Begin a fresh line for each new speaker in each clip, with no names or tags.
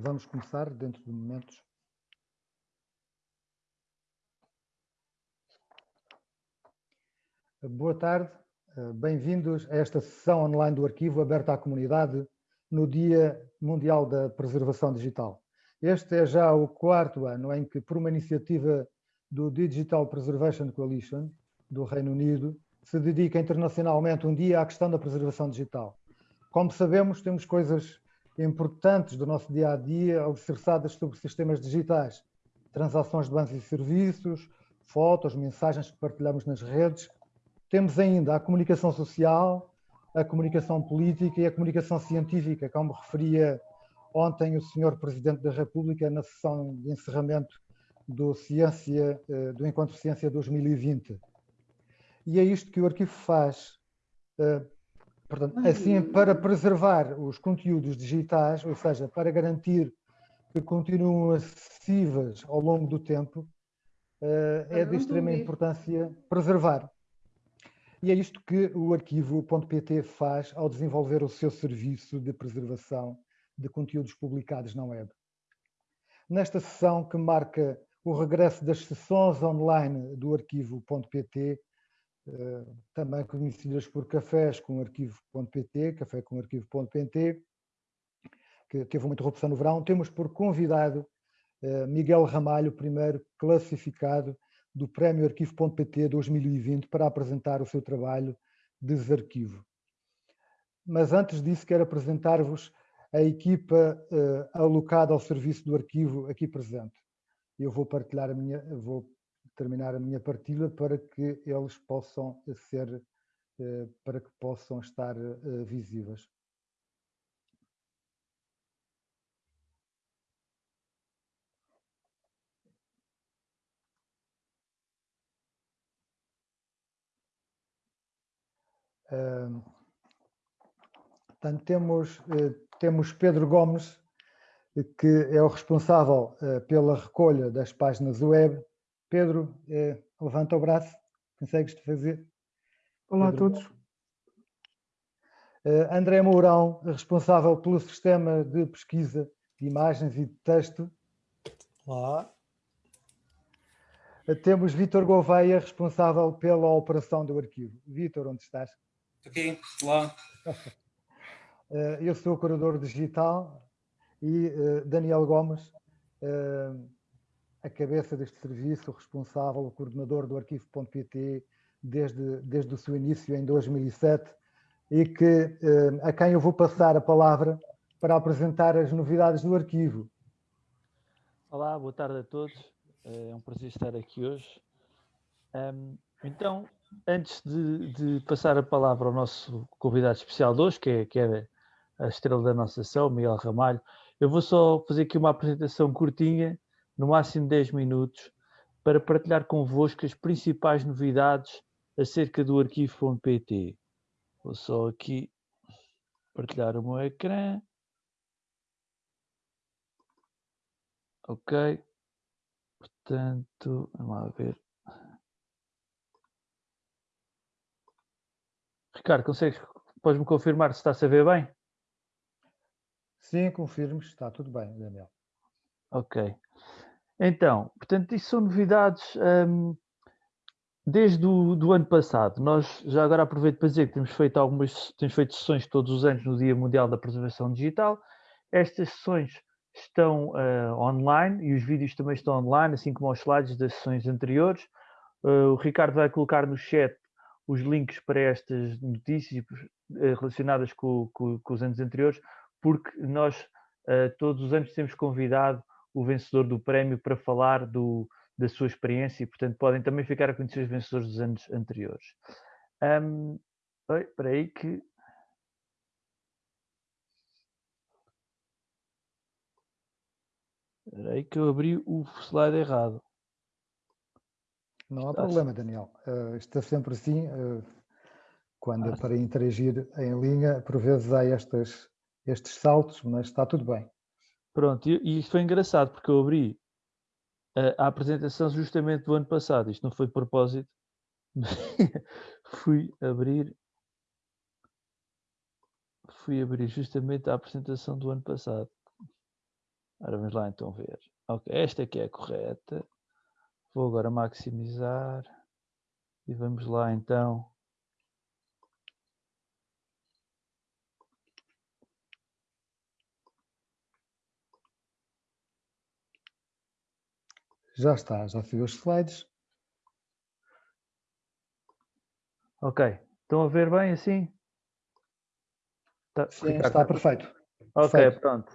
Vamos começar dentro de momentos. Boa tarde, bem-vindos a esta sessão online do arquivo aberta à comunidade no Dia Mundial da Preservação Digital. Este é já o quarto ano em que, por uma iniciativa do Digital Preservation Coalition do Reino Unido, se dedica internacionalmente um dia à questão da preservação digital. Como sabemos, temos coisas importantes do nosso dia a dia alicerçadas sobre sistemas digitais, transações de bens e serviços, fotos, mensagens que partilhamos nas redes. Temos ainda a comunicação social, a comunicação política e a comunicação científica, como referia ontem o Sr. Presidente da República na sessão de encerramento do, Ciência, eh, do Encontro Ciência 2020. E é isto que o arquivo faz. Portanto, assim, para preservar os conteúdos digitais, ou seja, para garantir que continuam acessíveis ao longo do tempo, eh, é de extrema importância preservar. E é isto que o arquivo.pt faz ao desenvolver o seu serviço de preservação de conteúdos publicados na web. Nesta sessão que marca o regresso das sessões online do arquivo.pt, também conhecidas por cafés com arquivo.pt, café com arquivo.pt, que teve uma interrupção no verão, temos por convidado eh, Miguel Ramalho, primeiro classificado do Prémio Arquivo.pt 2020 para apresentar o seu trabalho Desarquivo. Mas antes disso quero apresentar-vos a equipa uh, alocada ao serviço do arquivo aqui presente. Eu vou partilhar a minha, vou terminar a minha partilha para que eles possam ser, uh, para que possam estar uh, visíveis. portanto, temos, eh, temos Pedro Gomes, que é o responsável eh, pela recolha das páginas web. Pedro, eh, levanta o braço, consegues fazer?
Olá Pedro. a todos.
André Mourão, responsável pelo sistema de pesquisa de imagens e de texto.
Olá.
Temos Vítor Gouveia, responsável pela operação do arquivo. Vítor, onde estás?
aqui, lá.
Eh, eu sou o curador digital e Daniel Gomes, a cabeça deste serviço, o responsável, o coordenador do arquivo.pt desde, desde o seu início em 2007 e que, a quem eu vou passar a palavra para apresentar as novidades do arquivo.
Olá, boa tarde a todos. É um prazer estar aqui hoje. Então, antes de, de, passar a palavra ao nosso convidado especial de hoje, que é, que é a estrela da nossa sessão, Miguel Ramalho, eu vou só fazer aqui uma apresentação curtinha, no máximo 10 minutos, para partilhar convosco as principais novidades acerca do arquivo.pt. Vou só aqui partilhar o meu ecrã. Ok. Portanto, vamos lá ver. Ricardo, consegues, podes-me confirmar se está a ver bem?
Sim, confirmo, está tudo bem, Daniel.
Ok. Então, portanto, isso são novidades um, desde o do ano passado. Nós, já agora aproveito para dizer que temos feito algumas, temos feito sessões todos os anos no Dia Mundial da Preservação Digital. Estas sessões estão uh, online e os vídeos também estão online, assim como os slides das sessões anteriores. Uh, o Ricardo vai colocar no chat os links para estas notícias eh, relacionadas com, com, com os anos anteriores, porque nós uh, todos os anos temos convidado o vencedor do prémio para falar do, da sua experiência e, portanto, podem também ficar a conhecer os vencedores dos anos anteriores. Um, espera aí que... Espera aí que eu abri o slide errado.
Não há problema, Daniel. Uh, está sempre assim. Uh, quando é para interagir em linha, por vezes há estas, estes saltos, mas está tudo bem.
Pronto, e isto foi engraçado, porque eu abri a, a apresentação justamente do ano passado. Isto não foi de propósito. fui abrir fui abrir justamente a apresentação do ano passado. Ora, vamos lá então ver. Ok, esta aqui é a correta. Vou agora maximizar. E vamos lá então.
Já está, já fui os slides.
Ok, estão a ver bem assim?
Tá, Sim, Ricardo, está perfeito.
Ok, perfeito. pronto.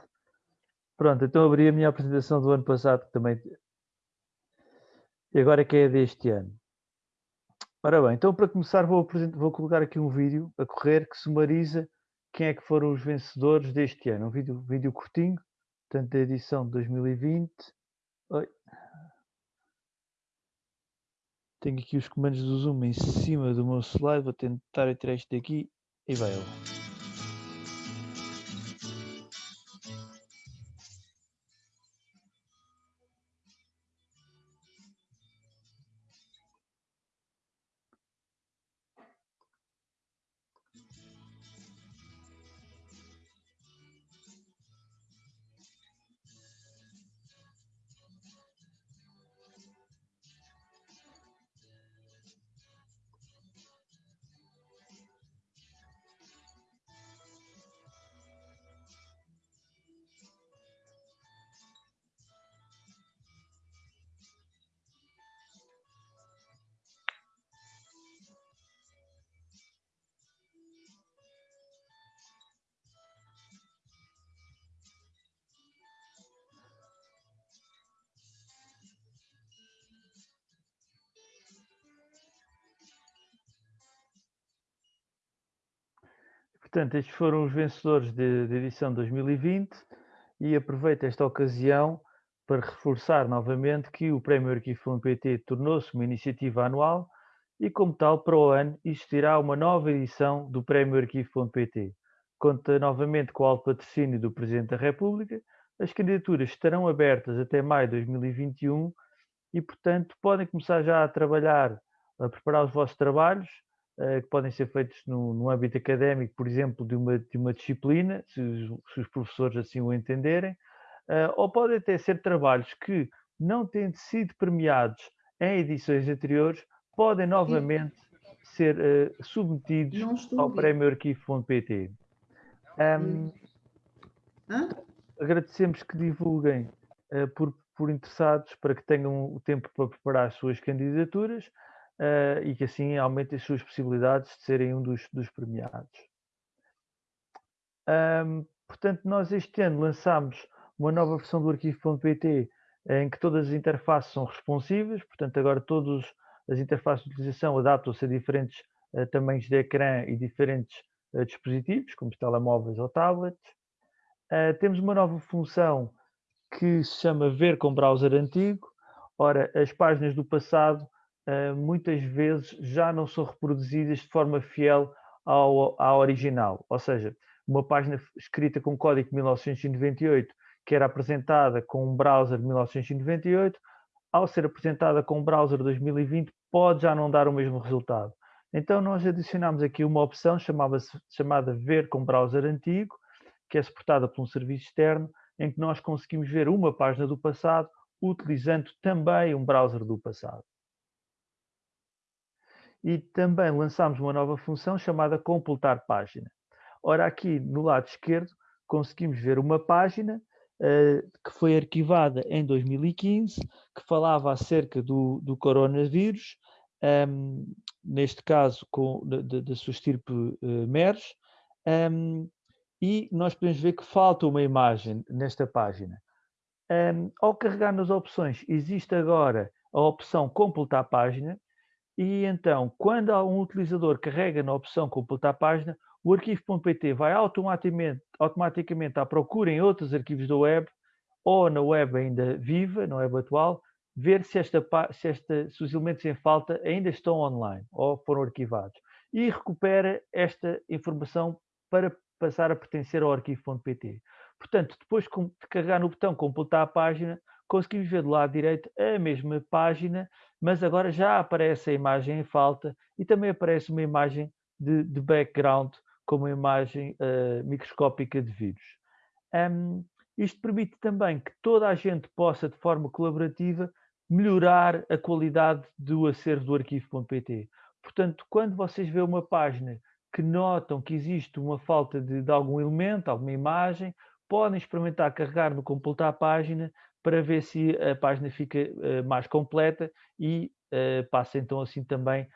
Pronto, então abri a minha apresentação do ano passado, que também. E agora que é deste ano. Ora bem, então para começar vou, vou colocar aqui um vídeo a correr que sumariza quem é que foram os vencedores deste ano. Um vídeo, vídeo curtinho, portanto da edição de 2020. Oi. Tenho aqui os comandos do Zoom em cima do meu slide, vou tentar tirar isto daqui e vai ele. Portanto, estes foram os vencedores da edição 2020 e aproveito esta ocasião para reforçar novamente que o Prémio Arquivo PT tornou-se uma iniciativa anual e, como tal, para o ano existirá uma nova edição do Prémio Arquivo.pt. Conta novamente com o alto patrocínio do Presidente da República. As candidaturas estarão abertas até maio de 2021 e, portanto, podem começar já a trabalhar, a preparar os vossos trabalhos que podem ser feitos no, no, âmbito académico, por exemplo, de uma, de uma disciplina, se os, se os, professores assim o entenderem, uh, ou podem até ser trabalhos que, não tendo sido premiados em edições anteriores, podem novamente ser uh, submetidos ao prémio arquivo.pt. Um, agradecemos que divulguem por, por interessados para que tenham o tempo para preparar as suas candidaturas uh, e que assim aumente as suas possibilidades de serem um dos, dos premiados. Um, portanto, nós este ano lançámos uma nova versão do arquivo.pt em que todas as interfaces são responsivas, portanto agora todas as interfaces de utilização adaptam-se a diferentes uh, tamanhos de ecrã e diferentes uh, dispositivos, como telemóveis ou tablets. Uh, temos uma nova função que se chama Ver com Browser Antigo. Ora, as páginas do passado muitas vezes já não são reproduzidas de forma fiel ao, à original. Ou seja, uma página escrita com código de 1998, que era apresentada com um browser de 1998, ao ser apresentada com um browser de 2020, pode já não dar o mesmo resultado. Então, nós adicionamos aqui uma opção chamada Ver com Browser Antigo, que é suportada por um serviço externo, em que nós conseguimos ver uma página do passado utilizando também um browser do passado e também lançámos uma nova função chamada completar página. Ora, aqui no lado esquerdo conseguimos ver uma página uh, que foi arquivada em 2015, que falava acerca do, do coronavírus, um, ehm, neste caso da sua estirpe uh, MERS, um, ehm, e nós podemos ver que falta uma imagem nesta página. Um, ehm, ao carregar nas opções, existe agora a opção completar página, e então, quando um utilizador carrega na opção completar página, o arquivo.pt vai automaticamente, automaticamente à procura em outros arquivos da web ou na web ainda viva, na web atual, ver se, esta, se, esta, se os elementos em falta ainda estão online ou foram arquivados. E recupera esta informação para passar a pertencer ao arquivo.pt. Portanto, depois de carregar no botão completar a página, conseguimos ver do lado direito a mesma página, mas agora já aparece a imagem em falta e também aparece uma imagem de, de background com uma imagem uh, microscópica de vírus. Um, Isto permite também que toda a gente possa, de forma colaborativa, melhorar a qualidade do acervo do arquivo.pt. Portanto, quando vocês vêem uma página que notam que existe uma falta de, de, algum elemento, alguma imagem, podem experimentar carregar no completar a página para ver se a página fica uh, mais completa e uh, passa então assim também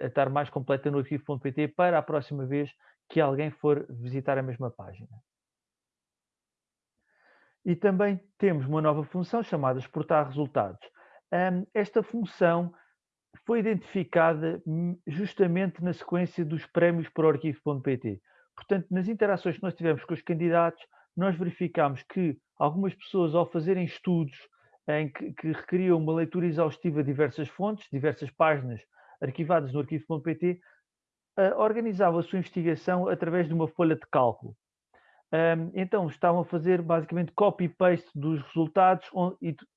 a estar mais completa no arquivo.pt para a próxima vez que alguém for visitar a mesma página. E também temos uma nova função chamada exportar resultados. Esta função foi identificada justamente na sequência dos prémios para o arquivo.pt. Portanto, nas interações que nós tivemos com os candidatos, nós verificámos que algumas pessoas, ao fazerem estudos em que, que requeriam uma leitura exaustiva de diversas fontes, diversas páginas arquivadas no arquivo.pt, uh, organizavam a sua investigação através de uma folha de cálculo. Então estavam a fazer basicamente copy-paste dos resultados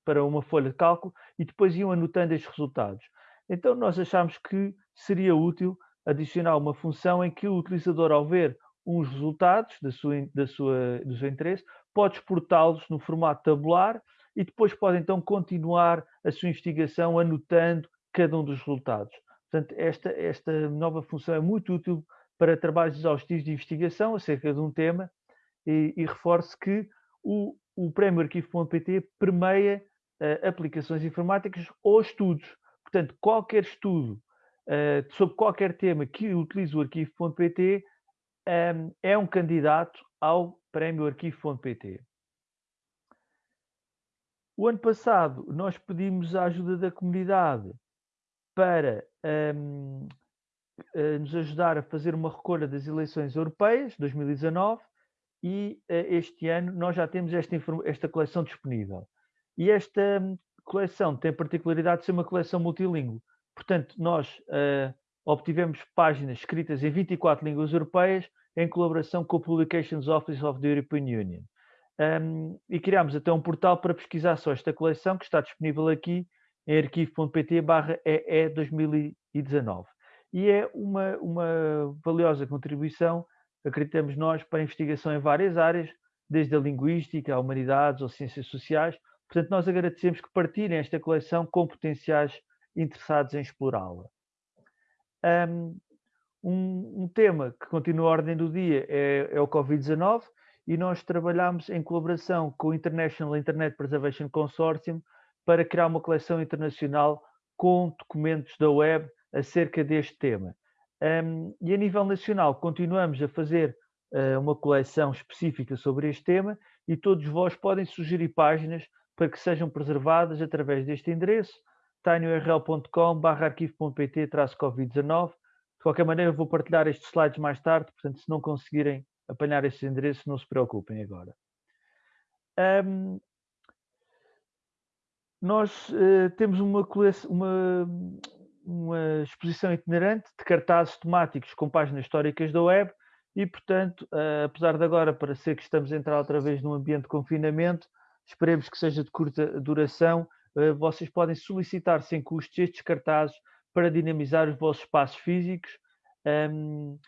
para uma folha de cálculo e depois iam anotando estes resultados. Então nós achámos que seria útil adicionar uma função em que o utilizador, ao ver uns resultados da sua, da sua, do seu interesse, pode exportá-los no formato tabular e depois pode então continuar a sua investigação anotando cada um dos resultados. Portanto, esta, esta nova função é muito útil para trabalhos exaustivos de investigação acerca de um tema e, e reforço que o, o Prémio Arquivo.pt permeia uh, aplicações informáticas ou estudos. Portanto, qualquer estudo uh, sobre qualquer tema que utilize o arquivo.pt um, é um candidato ao Prémio Arquivo.pt. O ano passado nós pedimos a ajuda da comunidade para um, ehm, nos ajudar a fazer uma recolha das eleições europeias 2019 e uh, este ano nós já temos esta, esta coleção disponível. E esta um, coleção tem a particularidade de ser uma coleção multilingüe. Portanto, nós uh, obtivemos páginas escritas em 24 línguas europeias em colaboração com o Publications Office of the European Union. Um, e criámos até um portal para pesquisar só esta coleção, que está disponível aqui em arquivo.pt EE 2019. E é uma, uma valiosa contribuição acreditamos nós, para investigação em várias áreas, desde a linguística, a humanidades ou ciências sociais. Portanto, nós agradecemos que partilhem esta coleção com potenciais interessados em explorá-la. Um, um, tema que continua a ordem do dia é, é o Covid-19 e nós trabalhamos em colaboração com o International Internet Preservation Consortium para criar uma coleção internacional com documentos da web acerca deste tema. Um, e a nível nacional, continuamos a fazer uh, uma coleção específica sobre este tema e todos vós podem sugerir páginas para que sejam preservadas através deste endereço, tinyurl.com arquivo.pt-covid19. De qualquer maneira, vou partilhar estes slides mais tarde, portanto, se não conseguirem apanhar estes endereços, não se preocupem agora. Um, nós uh, temos uma, uma, uma exposição itinerante de cartazes temáticos com páginas históricas da web e, portanto, uh, apesar de agora parecer que estamos a entrar outra vez num ambiente de confinamento, esperemos que seja de curta duração, vocês podem solicitar sem custos estes cartazes para dinamizar os vossos espaços físicos. Um,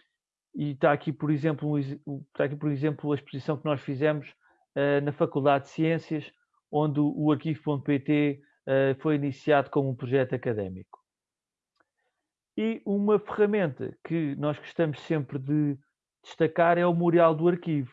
e está aqui, por exemplo, está aqui, por exemplo, a exposição que nós fizemos uh, na Faculdade de Ciências, onde o, arquivo.pt foi iniciado como um projeto académico. E uma ferramenta que nós gostamos sempre de destacar é o Memorial do Arquivo.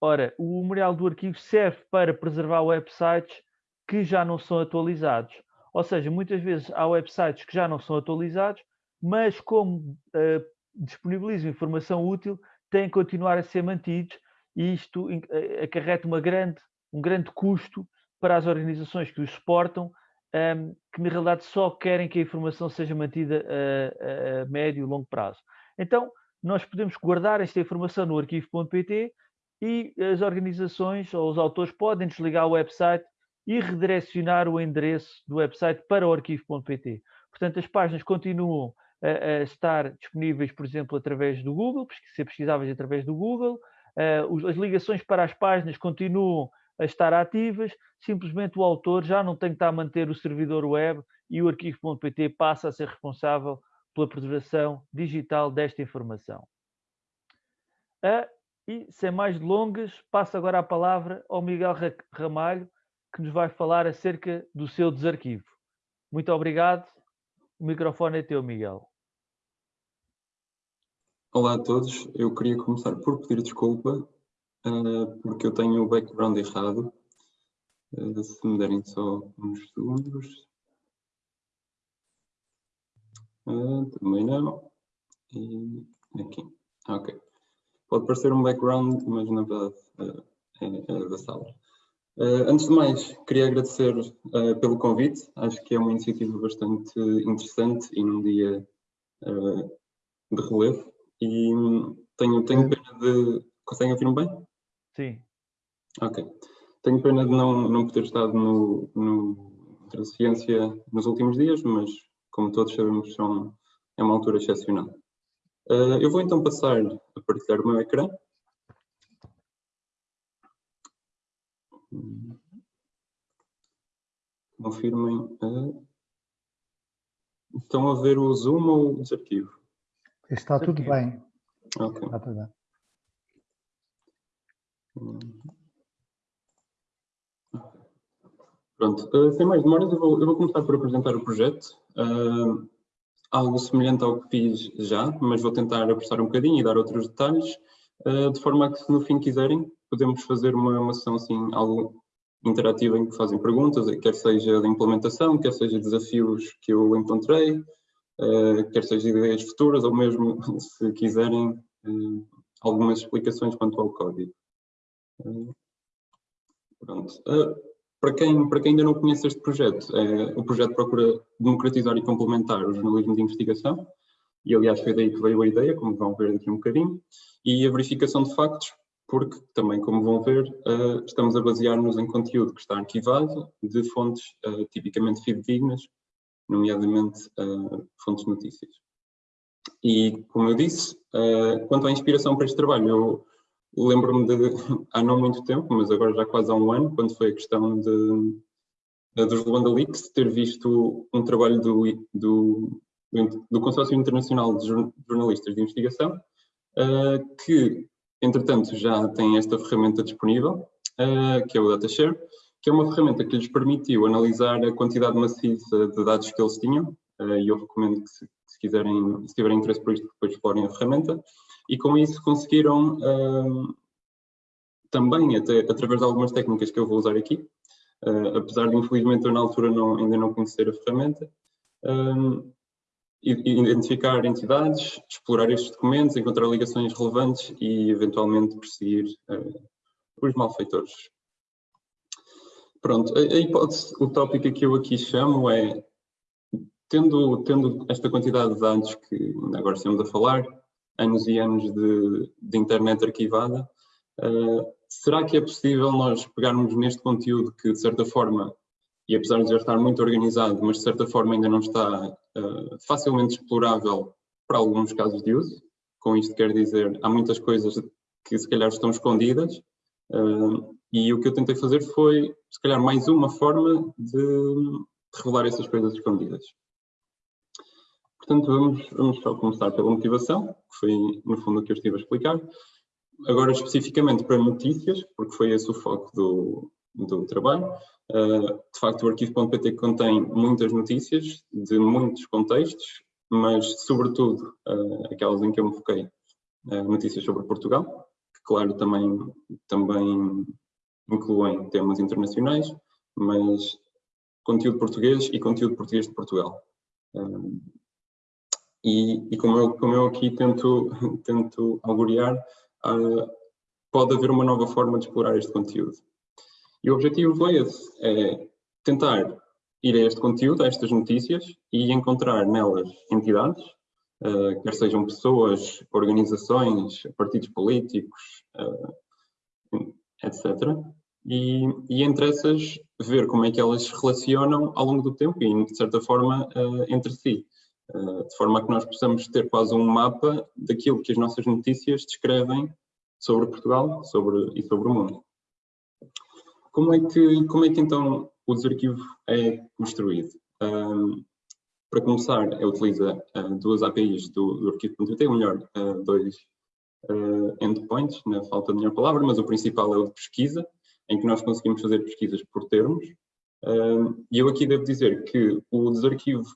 Ora, o Memorial do Arquivo serve para preservar websites que já não são atualizados. Ou seja, muitas vezes há websites que já não são atualizados, mas como uh, disponibilizam informação útil, têm que continuar a ser mantidos e isto uh, acarreta uma grande, um grande custo para as organizações que os suportam um, que na realidade só querem que a informação seja mantida a, a, médio e longo prazo. Então, nós podemos guardar esta informação no arquivo.pt e as organizações ou os autores podem desligar o website e redirecionar o endereço do website para o arquivo.pt. Portanto, as páginas continuam a, a, estar disponíveis, por exemplo, através do Google, ser pesquisáveis através do Google. Uh, as ligações para as páginas continuam a estar ativas, simplesmente o autor já não tem que estar a manter o servidor web e o arquivo.pt passa a ser responsável pela preservação digital desta informação. E, sem mais delongas, passo agora a palavra ao Miguel Ramalho, que nos vai falar acerca do seu desarquivo. Muito obrigado. O microfone é teu, Miguel.
Olá a todos. Eu queria começar por pedir desculpa, uh, porque eu tenho o background errado. Uh, se me derem só uns segundos. Uh, também não. E aqui. Ok. Pode parecer um background, mas na verdade é, é da sala. Uh, antes de mais, queria agradecer uh, pelo convite. Acho que é uma iniciativa bastante interessante e num dia uh, de relevo. E um, tenho, tenho pena de. Conseguem ouvir-me bem?
Sim.
Ok. Tenho pena de não, não poder estado no, no Transciência nos últimos dias, mas como todos sabemos, são, é uma altura excepcional. eu vou então passar a partilhar o meu ecrã. Confirmem. Uh, estão a ver o Zoom ou o desarquivo?
Está tudo bem.
Ok.
Está tudo bem.
Pronto, uh, sem mais demoras, eu vou, eu vou, começar por apresentar o projeto. Uh, algo semelhante ao que fiz já, mas vou tentar apressar um bocadinho e dar outros detalhes, uh, de forma a que se no fim quiserem, podemos fazer uma, uma sessão assim, algo interativa em que fazem perguntas, quer seja de implementação, quer seja desafios que eu encontrei, uh, quer seja ideias futuras ou mesmo, se quiserem, uh, algumas explicações quanto ao código. Uh, pronto. para, quem, para quem ainda não conhece este projeto, o projeto procura democratizar e complementar o jornalismo de investigação, e aliás foi daí que veio a ideia, como vão ver daqui um bocadinho, e a verificação de factos porque também, como vão ver, uh, estamos a basear-nos em conteúdo que está arquivado de fontes uh, tipicamente fidedignas, nomeadamente uh, fontes de notícias. E, como eu disse, quanto à inspiração para este trabalho, eu lembro-me de, há não muito tempo, mas agora já quase há um ano, quando foi a questão de, de dos Luanda Leaks, ter visto um trabalho do, do, do Consórcio Internacional de Jornalistas de Investigação, que Entretanto, já tem esta ferramenta disponível, uh, que é o DataShare, que é uma ferramenta que lhes permitiu analisar a quantidade maciça de dados que eles tinham, uh, e eu recomendo que se, se, quiserem, se tiverem interesse por isto, depois explorem a ferramenta, e com isso conseguiram uh, também, até, através de algumas técnicas que eu vou usar aqui, apesar de infelizmente eu na altura não, ainda não conhecer a ferramenta, identificar entidades, explorar estes documentos, encontrar ligações relevantes e eventualmente perseguir uh, os malfeitores. Pronto, a, a hipótese utópica que eu aqui chamo é, tendo, tendo esta quantidade de dados que agora estamos a falar, anos e anos de, de internet arquivada, uh, será que é possível nós pegarmos neste conteúdo que, de certa forma, e apesar de já estar muito organizado, mas de certa forma ainda não está uh, facilmente explorável para alguns casos de uso. Com isto quer dizer, há muitas coisas que se calhar estão escondidas uh, e o que eu tentei fazer foi, se calhar, mais uma forma de revelar essas coisas escondidas. Portanto, vamos, vamos só começar pela motivação, que foi no fundo o que eu estive a explicar. Agora especificamente para notícias, porque foi esse o foco do, do trabalho. Uh, de facto, o arquivo.pt contém muitas notícias de muitos contextos, mas sobretudo uh, aquelas em que eu me foquei, uh, notícias sobre Portugal, que claro também, também incluem temas internacionais, mas conteúdo português e conteúdo português de Portugal. E, e, como, eu, como eu aqui tento, tento auguriar, pode haver uma nova forma de explorar este conteúdo. E o objetivo foi esse, é tentar ir a este conteúdo, a estas notícias e encontrar nelas entidades, uh, quer sejam pessoas, organizações, partidos políticos, uh, eh, etc. E, e, entre essas ver como é que elas se relacionam ao longo do tempo e, de certa forma, uh, entre si. de forma a que nós possamos ter quase um mapa daquilo que as nossas notícias descrevem sobre Portugal sobre, e sobre o mundo. Como é que, como é que então o desarquivo é construído? Um, para começar, ele utiliza uh, duas APIs do, do arquivo.pt, ou melhor, uh, dois, uh, endpoints, na falta de melhor palavra, mas o principal é o de pesquisa, em que nós conseguimos fazer pesquisas por termos. E eu aqui devo dizer que o desarquivo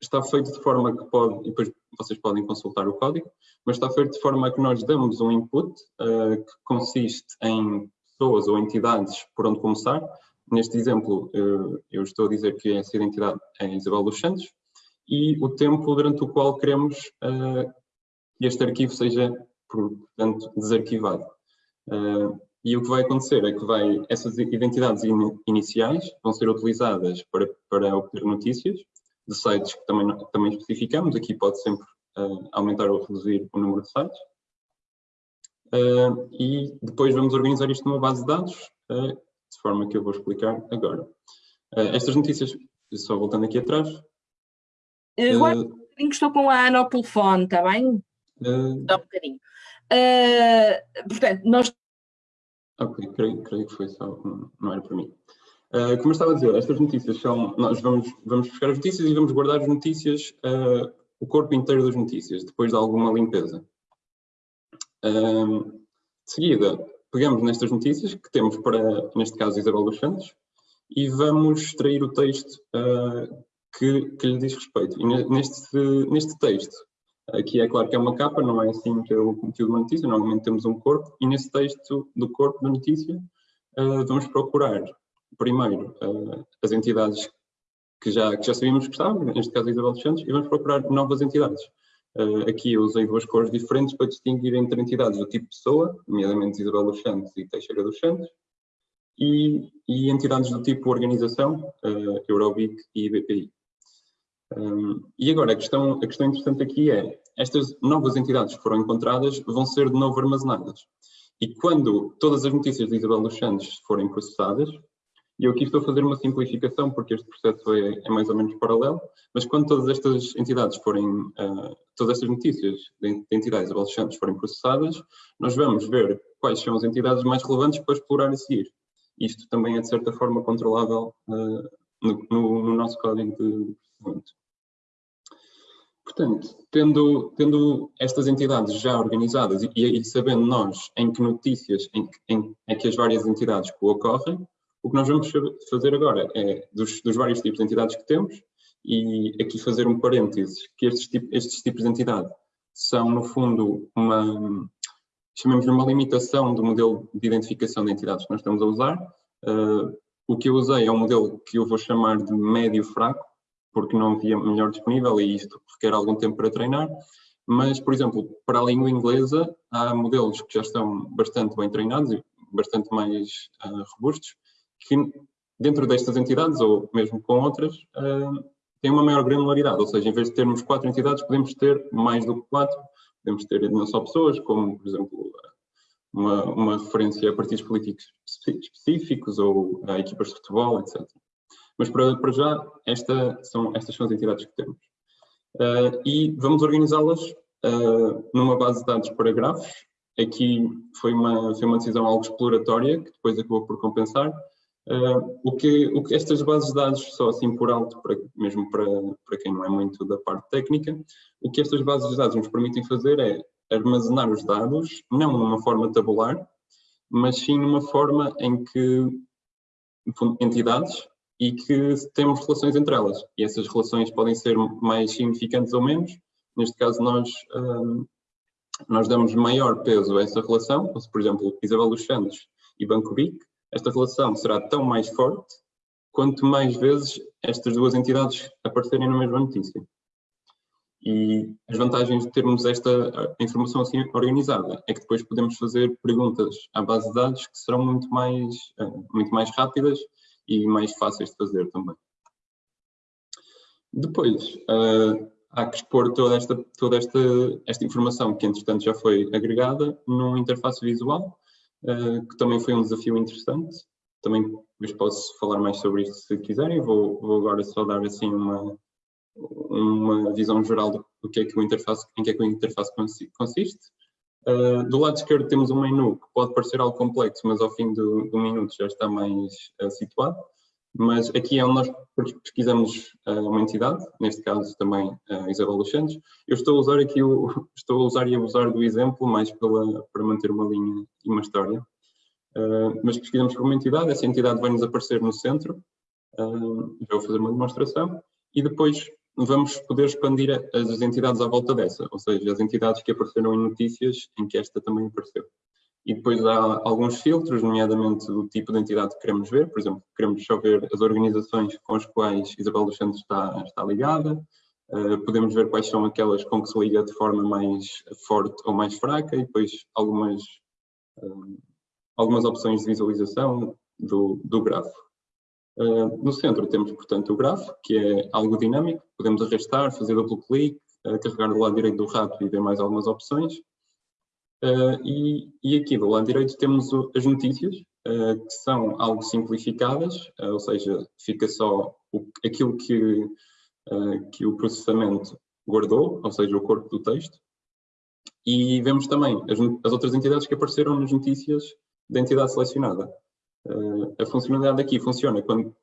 está feito de forma que pode, e depois vocês podem consultar o código, mas está feito de forma que nós damos um input uh, que consiste em pessoas ou entidades por onde começar. Neste exemplo, uh, eu estou a dizer que essa identidade é Isabel dos Santos e o tempo durante o qual queremos uh, que este arquivo seja, portanto, desarquivado. e o que vai acontecer é que vai, essas identidades in, iniciais vão ser utilizadas para, para obter notícias de sites que também, também especificamos. Aqui pode sempre uh, aumentar ou reduzir o número de sites. Uh, e depois vamos organizar isto numa base de dados, uh, de forma que eu vou explicar agora. estas notícias, só voltando aqui atrás.
Agora um bocadinho que estou com a Ana ao telefone, está bem? Dá um bocadinho. portanto, nós...
Ok, creio, creio que foi só, não era para mim. Uh, como eu estava a dizer, estas notícias são, nós vamos, vamos buscar as notícias e vamos guardar as notícias, uh, o corpo inteiro das notícias, depois de alguma limpeza. Uh, de seguida, pegamos nestas notícias que temos para, neste caso, Isabel dos Santos, e vamos extrair o texto que, que lhe diz respeito. E neste, neste texto, aqui é claro que é uma capa, não é assim que é o conteúdo uma notícia, normalmente temos um corpo, e nesse texto do corpo da notícia, vamos procurar primeiro uh, as entidades que já, que já sabíamos que estavam, neste caso Isabel dos Santos, e vamos procurar novas entidades. Uh, aqui eu usei duas cores diferentes para distinguir entre entidades do tipo pessoa, nomeadamente Isabel dos Santos e Teixeira dos Santos, e, e entidades do tipo organização, uh, Eurobic e BPI. Um, e agora, a questão, a questão interessante aqui é, estas novas entidades que foram encontradas vão ser de novo armazenadas. E quando todas as notícias de Isabel dos Santos forem processadas, e eu aqui estou a fazer uma simplificação, porque este processo é, é mais ou menos paralelo, mas quando todas estas entidades forem, uh, todas estas notícias de, de entidades adolescentes forem processadas, nós vamos ver quais são as entidades mais relevantes para explorar a seguir. Isto também é, de certa forma, controlável uh, no, no, no, nosso código de processamento. Portanto, tendo, tendo estas entidades já organizadas e, e sabendo nós em que notícias em, em, em que as várias entidades ocorrem, o que nós vamos fazer agora é, dos, dos, vários tipos de entidades que temos, e aqui fazer um parênteses, que estes, tipo, estes tipos de entidade são, no fundo, uma, chamamos uma limitação do modelo de identificação de entidades que nós estamos a usar. Uh, o que eu usei é um modelo que eu vou chamar de médio-fraco, porque não havia melhor disponível e isto requer algum tempo para treinar. Mas, por exemplo, para a língua inglesa, há modelos que já estão bastante bem treinados e bastante mais uh, robustos, que dentro destas entidades, ou mesmo com outras, uh, tem uma maior granularidade, ou seja, em vez de termos quatro entidades, podemos ter mais do que quatro, podemos ter não só pessoas, como, por exemplo, uma, uma referência a partidos políticos específicos ou a equipas de futebol, etc. Mas para, para já, esta são, estas são as entidades que temos. Uh, e vamos organizá-las uh, numa base de dados para grafos. Aqui foi uma, foi uma decisão algo exploratória, que depois acabou por compensar, Uh, o, que, o que estas bases de dados, só assim por alto, para, mesmo para, para quem não é muito da parte técnica, o que estas bases de dados nos permitem fazer é armazenar os dados, não numa forma tabular, mas sim numa forma em que entidades e que temos relações entre elas. E essas relações podem ser mais significantes ou menos. Neste caso, nós, um, ah, nós damos maior peso a essa relação. Por exemplo, Isabel dos Santos e Banco BIC esta relação será tão mais forte quanto mais vezes estas duas entidades aparecerem na mesma notícia. E as vantagens de termos esta informação assim organizada é que depois podemos fazer perguntas à base de dados que serão muito mais, eh, muito mais rápidas e mais fáceis de fazer também. Depois, uh, há que expor toda, esta, toda esta, esta informação que, entretanto, já foi agregada numa interface visual uh, que também foi um desafio interessante. Também depois posso falar mais sobre isto se quiserem. Vou, vou agora só dar assim uma, uma visão geral do que é que o interface, em que é que o interface consiste. Uh, do lado esquerdo temos um menu que pode parecer algo complexo, mas ao fim do, do minuto já está mais uh, situado. Mas aqui é onde nós pesquisamos uma entidade, neste caso também a Isabel dos Santos. Eu estou a usar aqui, o, estou a usar e abusar do exemplo mais pela, para manter uma linha e uma história. Uh, mas pesquisamos por uma entidade, essa entidade vai nos aparecer no centro, uh, vou fazer uma demonstração, e depois vamos poder expandir as entidades à volta dessa, ou seja, as entidades que apareceram em notícias em que esta também apareceu. E depois há alguns filtros, nomeadamente do tipo de entidade que queremos ver, por exemplo, queremos só ver as organizações com as quais Isabel dos Santos está, está ligada, uh, podemos ver quais são aquelas com que se liga de forma mais forte ou mais fraca, e depois algumas, uh, algumas opções de visualização do, do grafo. Uh, no centro temos, portanto, o grafo, que é algo dinâmico, podemos arrastar, fazer duplo clique, carregar do lado direito do rato e ver mais algumas opções. Uh, e, e, aqui do lado direito temos o, as notícias, uh, que são algo simplificadas, uh, ou seja, fica só o, aquilo que, que o processamento guardou, ou seja, o corpo do texto. E vemos também as, as outras entidades que apareceram nas notícias da entidade selecionada. a funcionalidade aqui funciona quando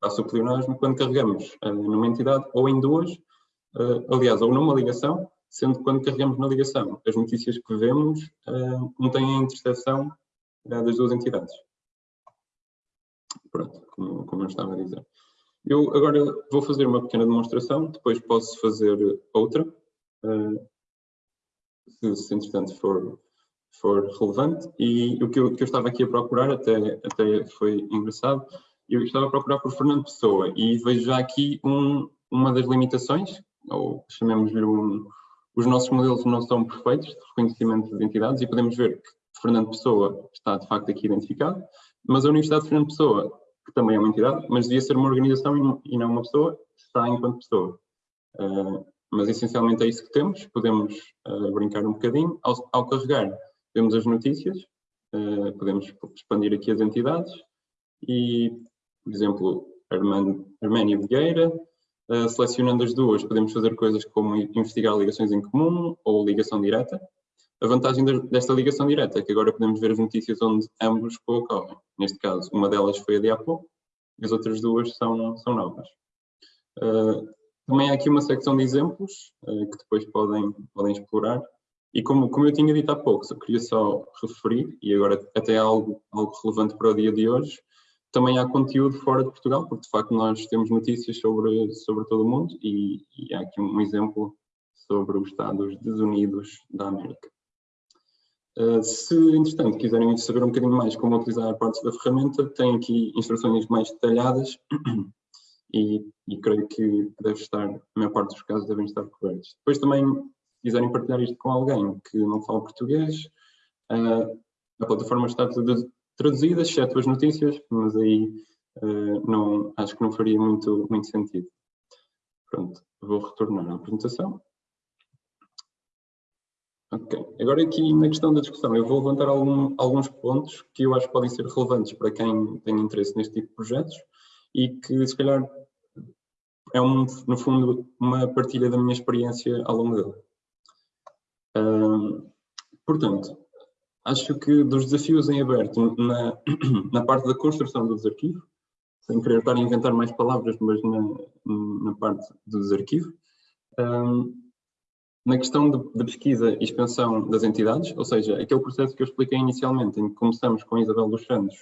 passa o pleonasmo, quando carregamos numa entidade ou em duas, aliás, ou numa ligação, sendo que quando carregamos na ligação, as notícias que vemos uh, não têm a interseção uh, das duas entidades. Pronto, como, como eu estava a dizer. Eu agora vou fazer uma pequena demonstração, depois posso fazer outra, uh, se, se entretanto for, for relevante. E o que eu, que eu, estava aqui a procurar, até, até foi engraçado, eu estava a procurar por Fernando Pessoa e vejo já aqui um, uma das limitações, ou chamemos-lhe um, os nossos modelos não são perfeitos de reconhecimento de entidades e podemos ver que Fernando Pessoa está de facto aqui identificado, mas a Universidade de Fernando Pessoa, que também é uma entidade, mas devia ser uma organização e não uma pessoa, está enquanto pessoa. Uh, mas essencialmente é isso que temos, podemos uh, brincar um bocadinho. Ao, ao, carregar, temos as notícias, uh, podemos expandir aqui as entidades e, por exemplo, Arménia Vieira, Uh, selecionando as duas, podemos fazer coisas como investigar ligações em comum ou ligação direta. A vantagem desta ligação direta é que agora podemos ver as notícias onde ambos ocorrem. Neste caso, uma delas foi a de há pouco as outras duas são, são novas. Uh, também há aqui uma secção de exemplos uh, que depois podem, podem explorar. E como, como eu tinha dito há pouco, eu queria só referir, e agora até algo, algo relevante para o dia de hoje, também há conteúdo fora de Portugal, porque de facto nós temos notícias sobre, sobre todo o mundo e, e há aqui um exemplo sobre os Estados Desunidos da América. Uh, se, entretanto, quiserem saber um bocadinho mais como utilizar partes da ferramenta, tem aqui instruções mais detalhadas e, e, creio que deve estar, a maior parte dos casos devem estar cobertos. Depois também, se quiserem partilhar isto com alguém que não fala português, uh, a plataforma está traduzidas, exceto as notícias, mas aí uh, não, acho que não faria muito, muito sentido. Pronto, vou retornar à apresentação. Ok, agora aqui na questão da discussão, eu vou levantar algum, alguns pontos que eu acho que podem ser relevantes para quem tem interesse neste tipo de projetos e que se calhar é um, no fundo uma partilha da minha experiência ao longo dele. Uh, portanto, acho que dos desafios em aberto na, na parte da construção do desarquivo, sem querer estar a inventar mais palavras, mas na, na parte do desarquivo, um, na questão de, pesquisa e expansão das entidades, ou seja, aquele processo que eu expliquei inicialmente, em que começamos com Isabel dos Santos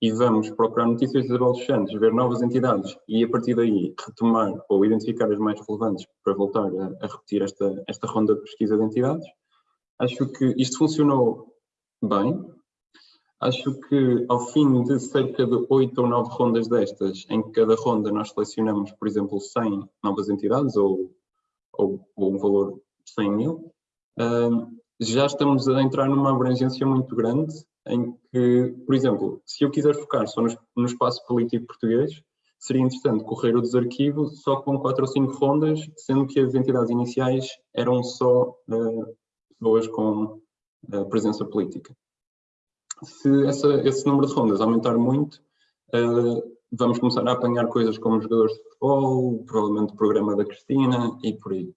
e vamos procurar notícias de Isabel dos Santos, ver novas entidades e a partir daí retomar ou identificar as mais relevantes para voltar a, a repetir esta, esta ronda de pesquisa de entidades, acho que isto funcionou bem. Acho que ao fim de cerca de oito ou nove rondas destas, em cada ronda nós selecionamos, por exemplo, 100 novas entidades ou, ou, ou um valor de 100 mil, uh, já estamos a entrar numa abrangência muito grande em que, por exemplo, se eu quiser focar só no, no espaço político português, seria interessante correr o desarquivo só com quatro ou cinco rondas, sendo que as entidades iniciais eram só uh, pessoas com presença política. Se essa, esse número de rondas aumentar muito, uh, vamos começar a apanhar coisas como jogadores de futebol, provavelmente o programa da Cristina e por aí.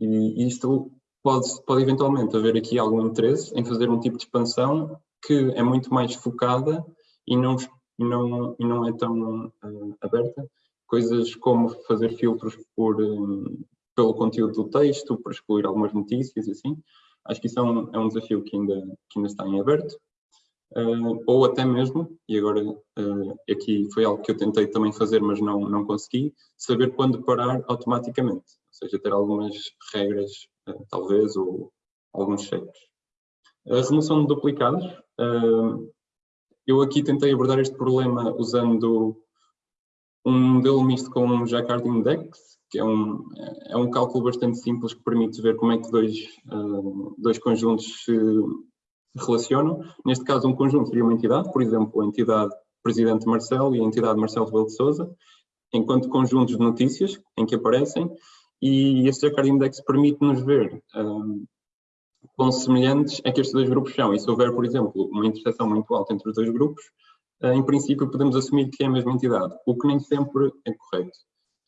E isto pode, pode eventualmente haver aqui algum interesse em fazer um tipo de expansão que é muito mais focada e não, não, e não é tão uh, aberta. Coisas como fazer filtros por, um, pelo conteúdo do texto, por excluir algumas notícias e assim. Acho que isso é um, é um desafio que ainda, que ainda está em aberto. Uh, ou até mesmo, e agora uh, aqui foi algo que eu tentei também fazer, mas não, não consegui, saber quando parar automaticamente, ou seja, ter algumas regras, uh, talvez, ou alguns cheques. A remoção de duplicados, eu aqui tentei abordar este problema usando um modelo misto com um Jacquard Index, que é um, é um cálculo bastante simples que permite ver como é que dois, dois conjuntos se relacionam. Neste caso, um conjunto seria uma entidade, por exemplo, a entidade Presidente Marcelo e a entidade Marcelo Rebelo de Sousa, enquanto conjuntos de notícias em que aparecem, e este Jacquard Index permite-nos ver um, quão semelhantes é que estes dois grupos são. E se houver, por exemplo, uma interseção muito alta entre os dois grupos, uh, em princípio podemos assumir que é a mesma entidade, o que nem sempre é correto.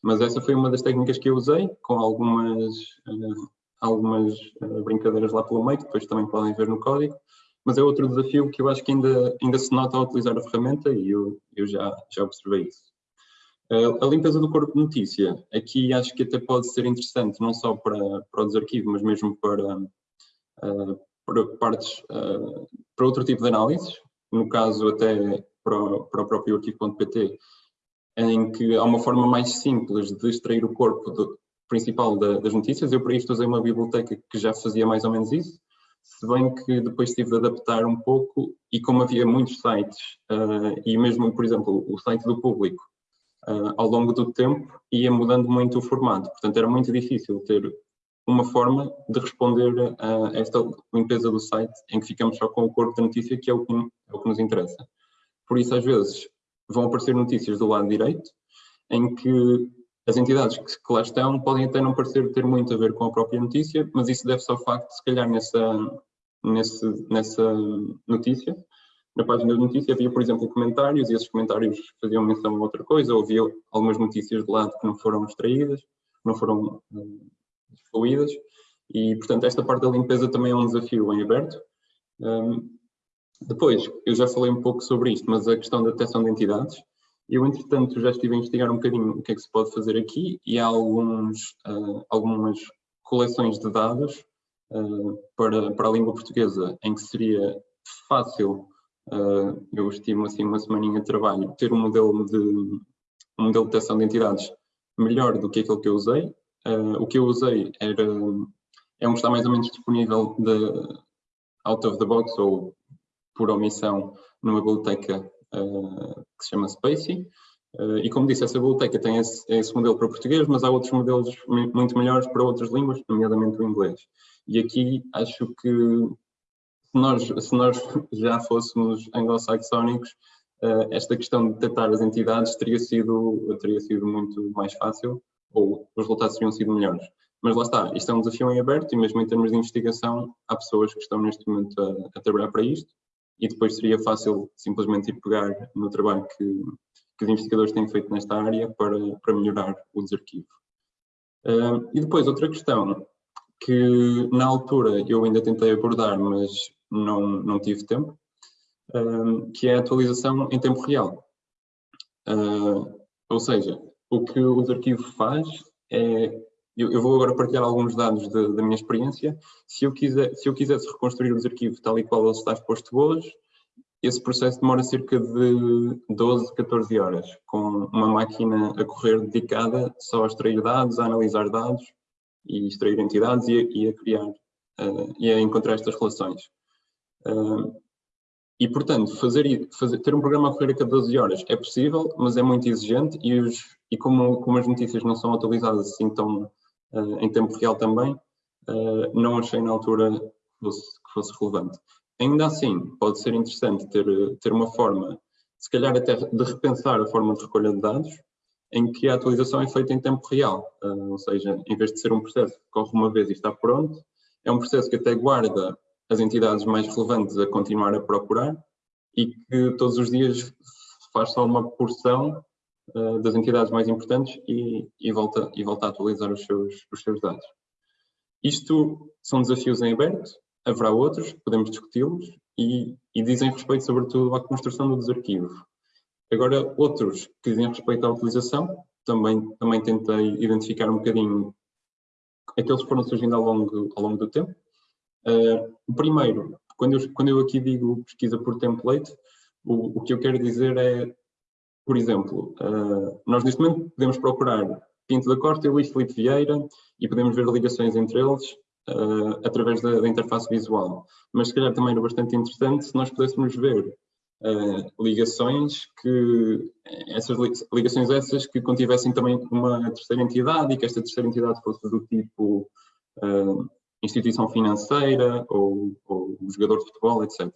Mas essa foi uma das técnicas que eu usei, com algumas, uh, algumas uh, brincadeiras lá pelo meio, que depois também podem ver no código, mas é outro desafio que eu acho que ainda, ainda se nota ao utilizar a ferramenta e eu, eu já, já observei isso. A limpeza do corpo de notícia, aqui acho que até pode ser interessante, não só para, para o desarquivo, mas mesmo para, uh, para partes, para outro tipo de análises, no caso até para o, para o próprio arquivo.pt, em que há uma forma mais simples de extrair o corpo do, principal da, das notícias. Eu para isto usei uma biblioteca que já fazia mais ou menos isso, se bem que depois tive de adaptar um pouco e como havia muitos sites uh, e mesmo, por exemplo, o site do público, uh, ao longo do tempo ia mudando muito o formato, portanto era muito difícil ter uma forma de responder a esta limpeza do site em que ficamos só com o corpo da notícia que é o que, é o que nos interessa. Por isso às vezes vão aparecer notícias do lado direito em que as entidades que, que, lá estão podem até não parecer ter muito a ver com a própria notícia, mas isso deve-se ao facto de, se calhar, nessa, nesse, nessa notícia, na página da notícia havia, por exemplo, comentários e esses comentários faziam menção a outra coisa, ou havia algumas notícias de lado que não foram extraídas, não foram uh, excluídas, e, portanto, esta parte da limpeza também é um desafio em aberto. Um, depois, eu já falei um pouco sobre isto, mas a questão da detecção de entidades, eu, entretanto, já estive a investigar um bocadinho o que é que se pode fazer aqui e há alguns, uh, algumas coleções de dados uh, para, para a língua portuguesa em que seria fácil, uh, eu estimo assim uma semaninha de trabalho, ter um modelo de, um modelo de detecção de entidades melhor do que aquele que eu usei. o que eu usei era, é um que está mais ou menos disponível de, out of the box ou por omissão numa biblioteca uh, que se chama Spacey. Uh, e como disse, essa biblioteca tem esse, esse, modelo para português, mas há outros modelos muito melhores para outras línguas, nomeadamente o inglês. E aqui acho que se nós, se nós já fôssemos anglo-saxónicos, uh, esta questão de detectar as entidades teria sido, teria sido muito mais fácil, ou os resultados teriam sido melhores. Mas lá está, isto é um desafio em aberto e mesmo em termos de investigação, há pessoas que estão neste momento a, a trabalhar para isto e depois seria fácil simplesmente ir pegar no trabalho que, que os investigadores têm feito nesta área para, para melhorar o desarquivo. Uh, e depois outra questão que na altura eu ainda tentei abordar, mas não, não tive tempo, uh, que é a atualização em tempo real. Uh, ou seja, o que o desarquivo faz é eu, eu, vou agora partilhar alguns dados de, da minha experiência. Se eu, quiser, se eu quisesse reconstruir os arquivos tal e qual ele está exposto hoje, esse processo demora cerca de 12, 14 horas, com uma máquina a correr dedicada só a extrair dados, a analisar dados e extrair entidades e, e a criar uh, e a encontrar estas relações. Uh, e, portanto, fazer, fazer, ter um programa a correr a cada 12 horas é possível, mas é muito exigente e, os, e como, como as notícias não são atualizadas assim tão uh, em tempo real também, uh, não achei na altura que fosse, que fosse, relevante. Ainda assim, pode ser interessante ter, ter uma forma, se calhar até de repensar a forma de recolha de dados, em que a atualização é feita em tempo real, uh, ou seja, em vez de ser um processo que corre uma vez e está pronto, é um processo que até guarda as entidades mais relevantes a continuar a procurar e que todos os dias faz só uma porção uh, das entidades mais importantes e, e, volta, e volta a atualizar os seus, os seus dados. Isto são desafios em aberto, haverá outros, podemos discuti-los e, e, dizem respeito sobretudo à construção do desarquivo. Agora, outros que dizem respeito à utilização, também, também tentei identificar um bocadinho aqueles que foram surgindo ao longo, ao longo do tempo. Uh, primeiro, quando eu, quando eu aqui digo pesquisa por template, o, o que eu quero dizer é, por exemplo, uh, nós neste momento podemos procurar Pinto da Costa e Luís Felipe Vieira e podemos ver ligações entre eles uh, através da, da, interface visual. Mas se calhar também era bastante interessante se nós pudéssemos ver uh, ligações que, essas ligações essas que contivessem também uma terceira entidade e que esta terceira entidade fosse do tipo uh, instituição financeira ou, ou, jogador de futebol, etc.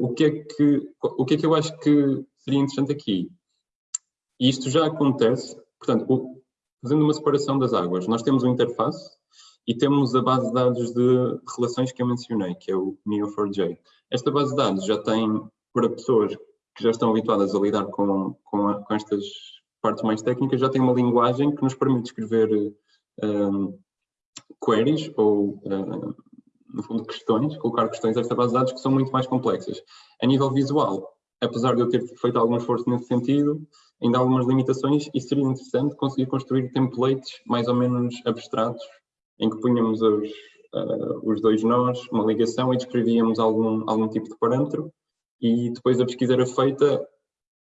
o, que é que, o que é que eu acho que seria interessante aqui? E isto já acontece, portanto, o, fazendo uma separação das águas, nós temos uma interface e temos a base de dados de relações que eu mencionei, que é o Neo4j. Esta base de dados já tem, para pessoas que já estão habituadas a lidar com, com, a, com estas partes mais técnicas, já tem uma linguagem que nos permite escrever um, queries ou, um, no fundo, questões, colocar questões a esta base de dados que são muito mais complexas. A nível visual, apesar de eu ter feito algum esforço nesse sentido, ainda há algumas limitações e seria interessante conseguir construir templates mais ou menos abstratos em que punhamos os, uh, os dois nós, uma ligação e descrevíamos algum, algum tipo de parâmetro e depois a pesquisa era feita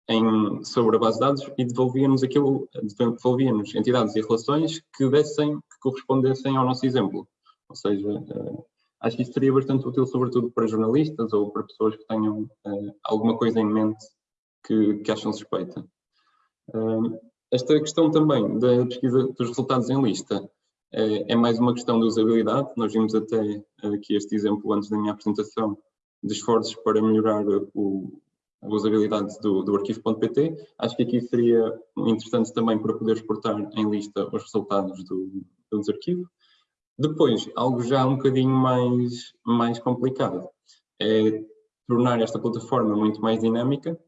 em, sobre a base de dados e devolvíamos aquilo, devolvíamos entidades e relações que dessem, que correspondessem ao nosso exemplo. Ou seja, uh, acho que isso seria bastante útil, sobretudo para jornalistas ou para pessoas que tenham uh, alguma coisa em mente que, que acham suspeita. Uh, esta questão também da pesquisa dos resultados em lista é, é, mais uma questão de usabilidade. Nós vimos até aqui este exemplo antes da minha apresentação de esforços para melhorar o, a usabilidade do, do arquivo.pt. Acho que aqui seria interessante também para poder exportar em lista os resultados do, do desarquivo. Depois, algo já um bocadinho mais, mais complicado é tornar esta plataforma muito mais dinâmica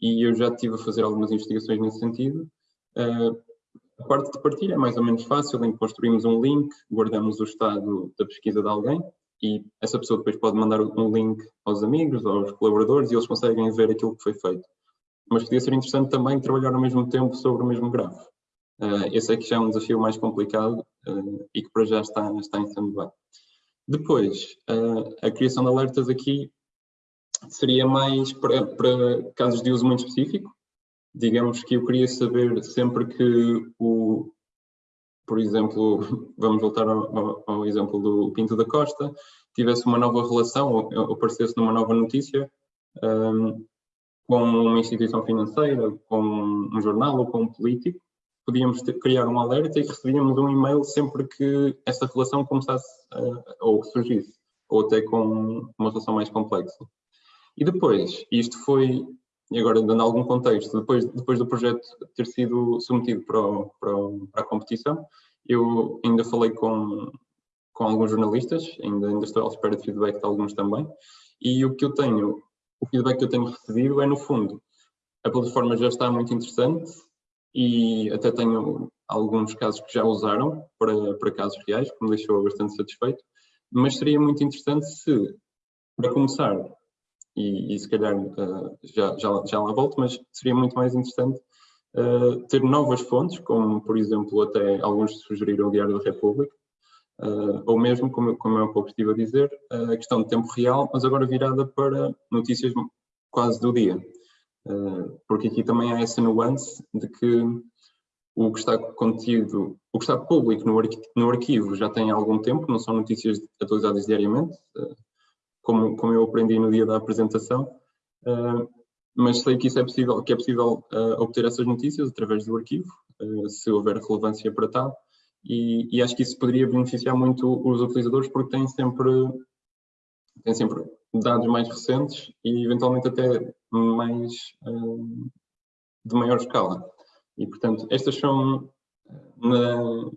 e eu já estive a fazer algumas investigações nesse sentido. Uh, a parte de partilha é mais ou menos fácil, em que construímos um link, guardamos o estado da pesquisa de alguém e essa pessoa depois pode mandar um link aos amigos, aos colaboradores e eles conseguem ver aquilo que foi feito. Mas podia ser interessante também trabalhar ao mesmo tempo sobre o mesmo grafo. Uh, esse é que já é um desafio mais complicado e que para já está, está em stand-by. Depois, a criação de alertas aqui seria mais para, para casos de uso muito específico, digamos que eu queria saber sempre que o, por exemplo, vamos voltar ao, ao, exemplo do Pinto da Costa, tivesse uma nova relação ou aparecesse numa nova notícia um, com uma instituição financeira, com um jornal ou com um político, podíamos ter, criar um alerta e recebíamos um e-mail sempre que essa relação começasse uh, ou surgisse, ou até com uma relação mais complexa. E depois, isto foi e agora dando algum contexto, depois, depois do projeto ter sido submetido para, para, para a competição, eu ainda falei com, com alguns jornalistas, ainda, ainda estou à espera de feedback de alguns também, e o que eu tenho, o feedback que eu tenho recebido é no fundo, a plataforma já está muito interessante e até tenho alguns casos que já usaram para, para casos reais, que me deixou bastante satisfeito, mas seria muito interessante se, para começar, e, e se calhar uh, já, já, já lá volto, mas seria muito mais interessante uh, ter novas fontes, como por exemplo até alguns sugeriram o Diário da República, uh, ou mesmo, como, como eu há pouco estive a dizer, a questão de tempo real, mas agora virada para notícias quase do dia. Porque aqui também há essa nuance de que o que está contido, o que está público no, no arquivo já tem algum tempo, não são notícias atualizadas diariamente, como, como eu aprendi no dia da apresentação, uh, mas sei que isso é possível, que é possível obter essas notícias através do arquivo, se houver relevância para tal, e, e, acho que isso poderia beneficiar muito os utilizadores porque têm sempre, têm sempre dados mais recentes e eventualmente até mais de maior escala. E portanto, estas são, na,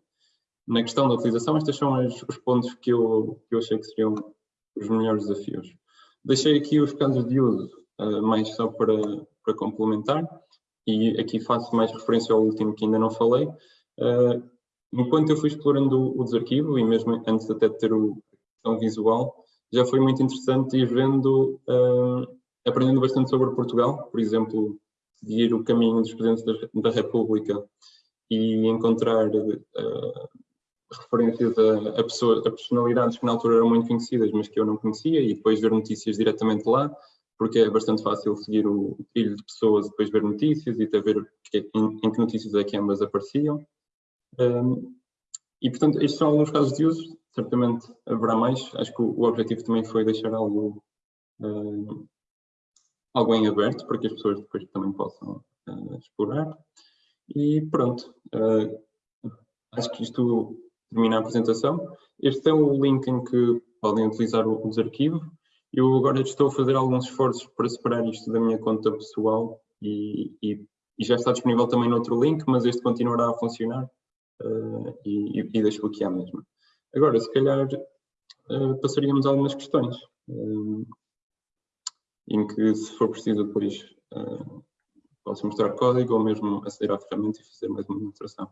na questão da utilização, estes são os, os pontos que eu, que eu achei que seriam os melhores desafios. Deixei aqui os casos de uso, uh, mais só para, para complementar, e aqui faço mais referência ao último que ainda não falei. Enquanto eu fui explorando o, desarquivo, e mesmo antes até de ter o visual, já foi muito interessante ir vendo, aprendendo bastante sobre Portugal, por exemplo, seguir o caminho dos Presidentes da, da República e encontrar uh, referências a, a, pessoa, a personalidades que na altura eram muito conhecidas, mas que eu não conhecia, e depois ver notícias diretamente lá, porque é bastante fácil seguir o trilho de pessoas e depois ver notícias e até ver que, em, em, que notícias é que ambas apareciam. Um, e, portanto, estes são alguns casos de uso, certamente haverá mais. Acho que o, o objetivo também foi deixar algo, uh, algo em aberto para que as pessoas depois também possam uh, explorar. E pronto, uh, acho que isto termina a apresentação. Este é o link em que podem utilizar o, o. Eu agora estou a fazer alguns esforços para separar isto da minha conta pessoal e, e, e já está disponível também no outro link, mas este continuará a funcionar uh, e, e, deixo aqui à mesma. Agora, se calhar, passaríamos algumas questões, em que, se for preciso, depois posso mostrar código ou mesmo aceder à ferramenta e fazer mais uma demonstração.